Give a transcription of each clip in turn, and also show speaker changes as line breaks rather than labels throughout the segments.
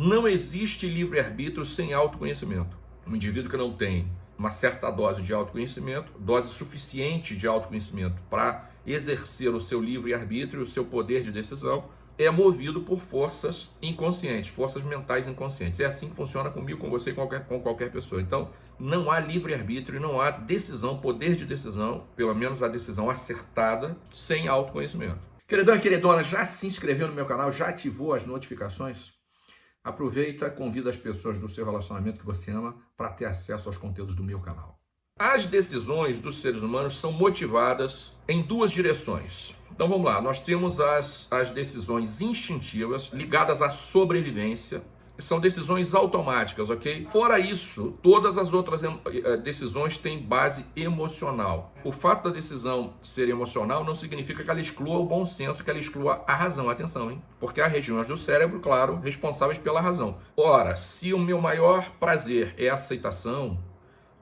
Não existe livre-arbítrio sem autoconhecimento. Um indivíduo que não tem uma certa dose de autoconhecimento, dose suficiente de autoconhecimento para exercer o seu livre-arbítrio, o seu poder de decisão, é movido por forças inconscientes, forças mentais inconscientes. É assim que funciona comigo, com você e com qualquer, com qualquer pessoa. Então, não há livre-arbítrio, não há decisão, poder de decisão, pelo menos a decisão acertada, sem autoconhecimento. Queridão e queridona, já se inscreveu no meu canal, já ativou as notificações? Aproveita, convida as pessoas do seu relacionamento que você ama para ter acesso aos conteúdos do meu canal. As decisões dos seres humanos são motivadas em duas direções. Então vamos lá, nós temos as, as decisões instintivas ligadas à sobrevivência, são decisões automáticas, ok? Fora isso, todas as outras eh, decisões têm base emocional. O fato da decisão ser emocional não significa que ela exclua o bom senso, que ela exclua a razão. Atenção, hein? Porque há regiões do cérebro, claro, responsáveis pela razão. Ora, se o meu maior prazer é aceitação,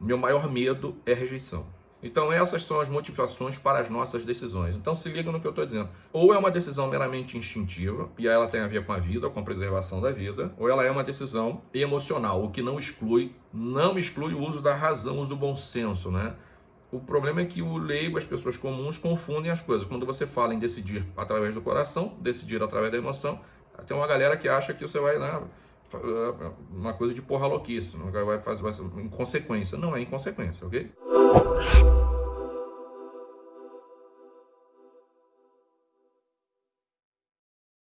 meu maior medo é rejeição. Então essas são as motivações para as nossas decisões. Então se liga no que eu estou dizendo. Ou é uma decisão meramente instintiva, e ela tem a ver com a vida, com a preservação da vida, ou ela é uma decisão emocional, o que não exclui, não exclui o uso da razão, o uso do bom senso, né? O problema é que o leigo, as pessoas comuns, confundem as coisas. Quando você fala em decidir através do coração, decidir através da emoção, tem uma galera que acha que você vai, né, uma coisa de porra louquice, vai fazer inconsequência. Não é inconsequência, ok?